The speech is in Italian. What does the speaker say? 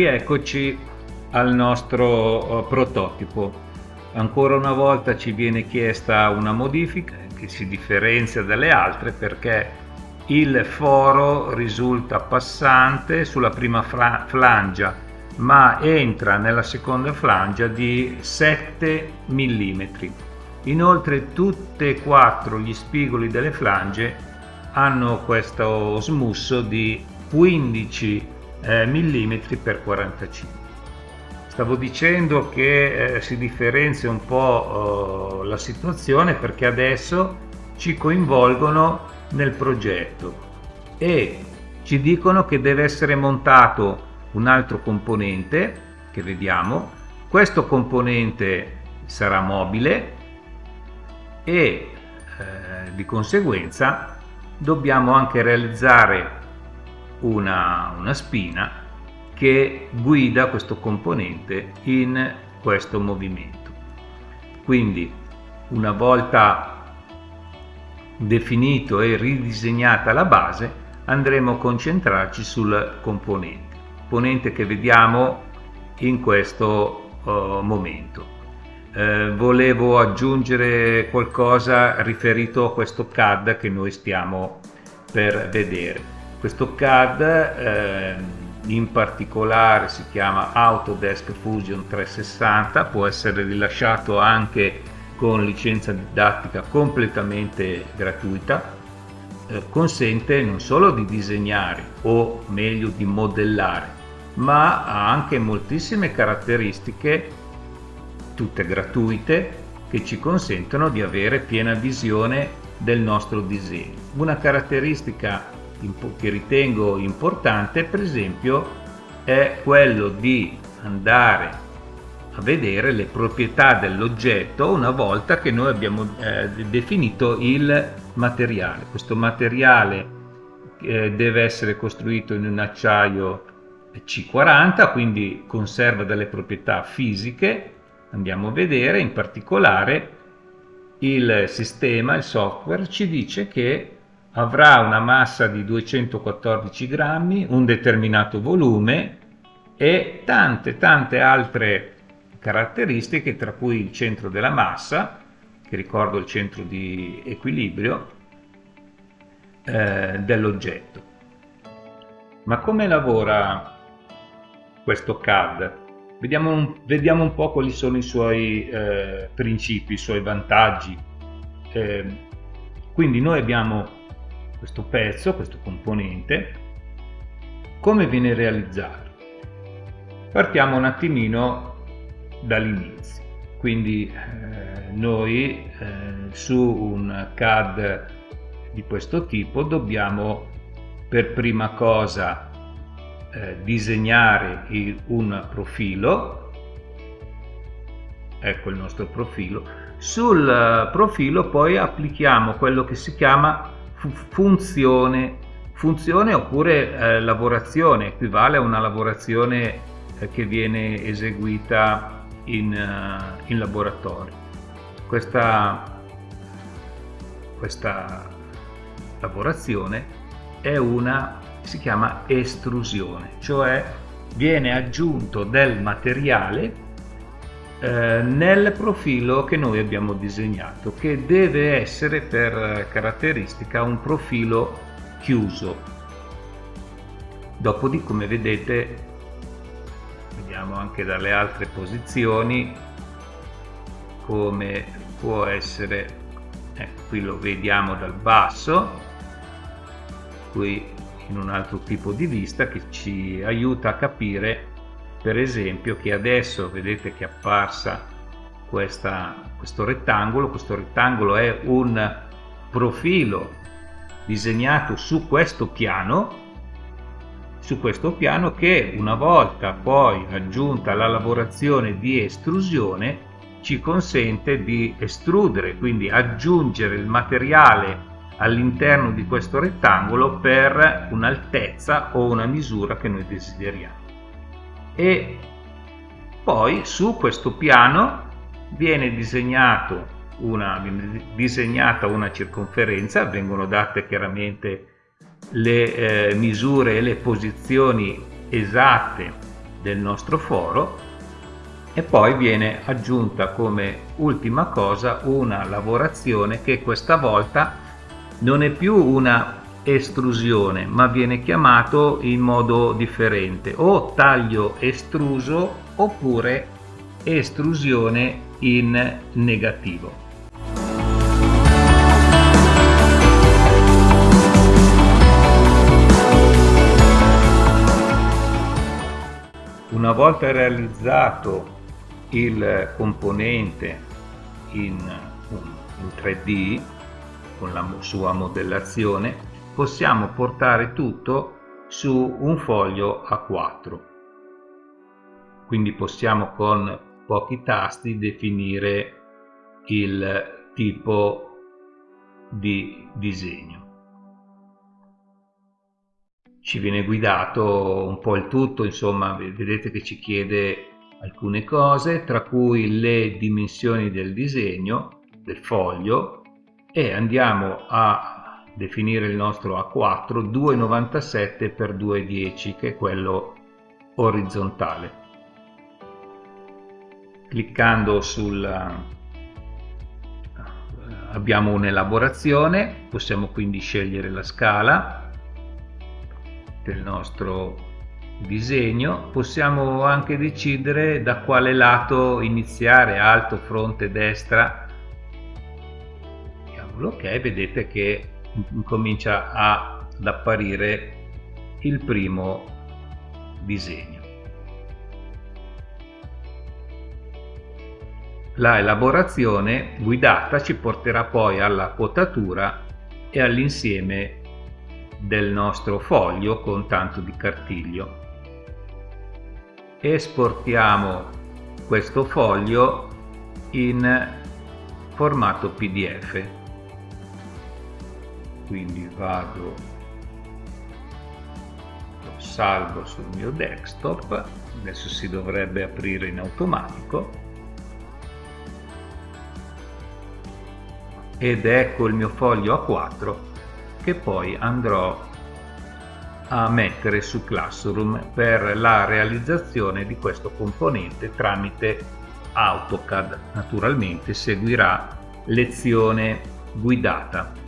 Rieccoci al nostro eh, prototipo. Ancora una volta ci viene chiesta una modifica che si differenzia dalle altre perché il foro risulta passante sulla prima flangia ma entra nella seconda flangia di 7 mm. Inoltre tutti e quattro gli spigoli delle flange hanno questo smusso di 15 eh, mm per 45 stavo dicendo che eh, si differenzia un po' eh, la situazione perché adesso ci coinvolgono nel progetto e ci dicono che deve essere montato un altro componente che vediamo. Questo componente sarà mobile e eh, di conseguenza dobbiamo anche realizzare una, una spina che guida questo componente in questo movimento. Quindi una volta definito e ridisegnata la base andremo a concentrarci sul componente, componente che vediamo in questo uh, momento. Eh, volevo aggiungere qualcosa riferito a questo CAD che noi stiamo per vedere. Questo CAD eh, in particolare si chiama Autodesk Fusion 360, può essere rilasciato anche con licenza didattica completamente gratuita, eh, consente non solo di disegnare o meglio di modellare, ma ha anche moltissime caratteristiche, tutte gratuite, che ci consentono di avere piena visione del nostro disegno. Una caratteristica che ritengo importante per esempio è quello di andare a vedere le proprietà dell'oggetto una volta che noi abbiamo eh, definito il materiale. Questo materiale eh, deve essere costruito in un acciaio C40, quindi conserva delle proprietà fisiche. Andiamo a vedere, in particolare il sistema, il software, ci dice che avrà una massa di 214 grammi, un determinato volume e tante tante altre caratteristiche tra cui il centro della massa che ricordo il centro di equilibrio eh, dell'oggetto ma come lavora questo CAD? Vediamo un, vediamo un po' quali sono i suoi eh, principi, i suoi vantaggi eh, quindi noi abbiamo questo pezzo, questo componente, come viene realizzato? Partiamo un attimino dall'inizio, quindi eh, noi eh, su un CAD di questo tipo dobbiamo per prima cosa eh, disegnare il, un profilo, ecco il nostro profilo, sul profilo poi applichiamo quello che si chiama funzione, funzione oppure eh, lavorazione, equivale a una lavorazione eh, che viene eseguita in, uh, in laboratorio. Questa, questa lavorazione è una, si chiama estrusione, cioè viene aggiunto del materiale eh, nel profilo che noi abbiamo disegnato che deve essere per caratteristica un profilo chiuso. Dopodiché come vedete vediamo anche dalle altre posizioni come può essere eh, qui lo vediamo dal basso qui in un altro tipo di vista che ci aiuta a capire per esempio che adesso vedete che è apparsa questa, questo rettangolo. Questo rettangolo è un profilo disegnato su questo piano su questo piano che una volta poi aggiunta la lavorazione di estrusione ci consente di estrudere quindi aggiungere il materiale all'interno di questo rettangolo per un'altezza o una misura che noi desideriamo e poi su questo piano viene una, disegnata una circonferenza, vengono date chiaramente le eh, misure e le posizioni esatte del nostro foro e poi viene aggiunta come ultima cosa una lavorazione che questa volta non è più una estrusione ma viene chiamato in modo differente o taglio estruso oppure estrusione in negativo. Una volta realizzato il componente in, in 3D con la sua modellazione possiamo portare tutto su un foglio A4 quindi possiamo con pochi tasti definire il tipo di disegno. Ci viene guidato un po' il tutto insomma vedete che ci chiede alcune cose, tra cui le dimensioni del disegno, del foglio, e andiamo a definire il nostro A4 2,97 x 2,10 che è quello orizzontale. Cliccando sul abbiamo un'elaborazione, possiamo quindi scegliere la scala del nostro disegno possiamo anche decidere da quale lato iniziare alto fronte destra ok vedete che comincia ad apparire il primo disegno. La elaborazione guidata ci porterà poi alla quotatura e all'insieme del nostro foglio con tanto di cartiglio. Esportiamo questo foglio in formato pdf quindi vado lo salvo sul mio desktop adesso si dovrebbe aprire in automatico ed ecco il mio foglio A4 che poi andrò a mettere su Classroom per la realizzazione di questo componente tramite AutoCAD. Naturalmente seguirà lezione guidata.